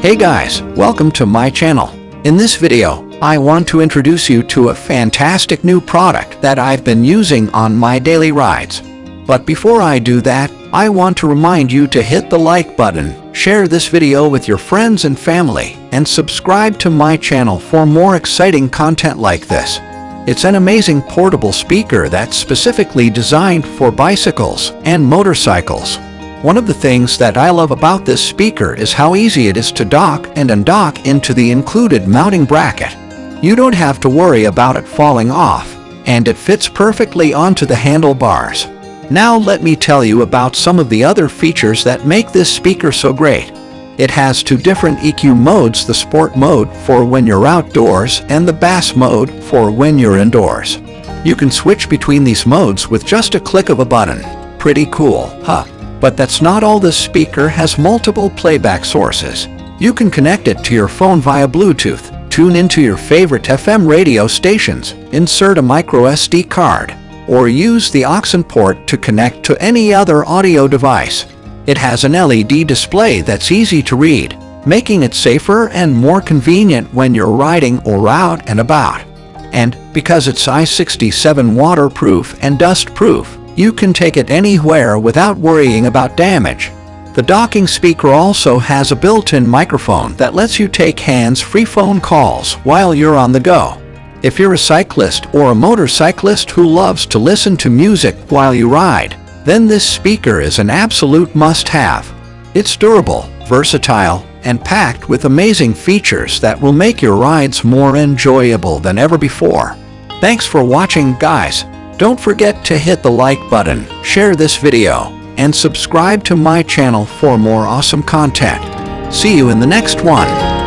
Hey guys, welcome to my channel. In this video, I want to introduce you to a fantastic new product that I've been using on my daily rides. But before I do that, I want to remind you to hit the like button, share this video with your friends and family, and subscribe to my channel for more exciting content like this. It's an amazing portable speaker that's specifically designed for bicycles and motorcycles. One of the things that I love about this speaker is how easy it is to dock and undock into the included mounting bracket. You don't have to worry about it falling off, and it fits perfectly onto the handlebars. Now let me tell you about some of the other features that make this speaker so great. It has two different EQ modes, the Sport mode for when you're outdoors and the Bass mode for when you're indoors. You can switch between these modes with just a click of a button. Pretty cool, huh? But that's not all this speaker has multiple playback sources. You can connect it to your phone via Bluetooth, tune into your favorite FM radio stations, insert a micro SD card, or use the aux port to connect to any other audio device. It has an LED display that's easy to read, making it safer and more convenient when you're riding or out and about. And because it's IP67 waterproof and dust-proof, you can take it anywhere without worrying about damage. The docking speaker also has a built-in microphone that lets you take hands-free phone calls while you're on the go. If you're a cyclist or a motorcyclist who loves to listen to music while you ride, then this speaker is an absolute must-have. It's durable, versatile, and packed with amazing features that will make your rides more enjoyable than ever before. Thanks for watching, guys. Don't forget to hit the like button, share this video, and subscribe to my channel for more awesome content. See you in the next one.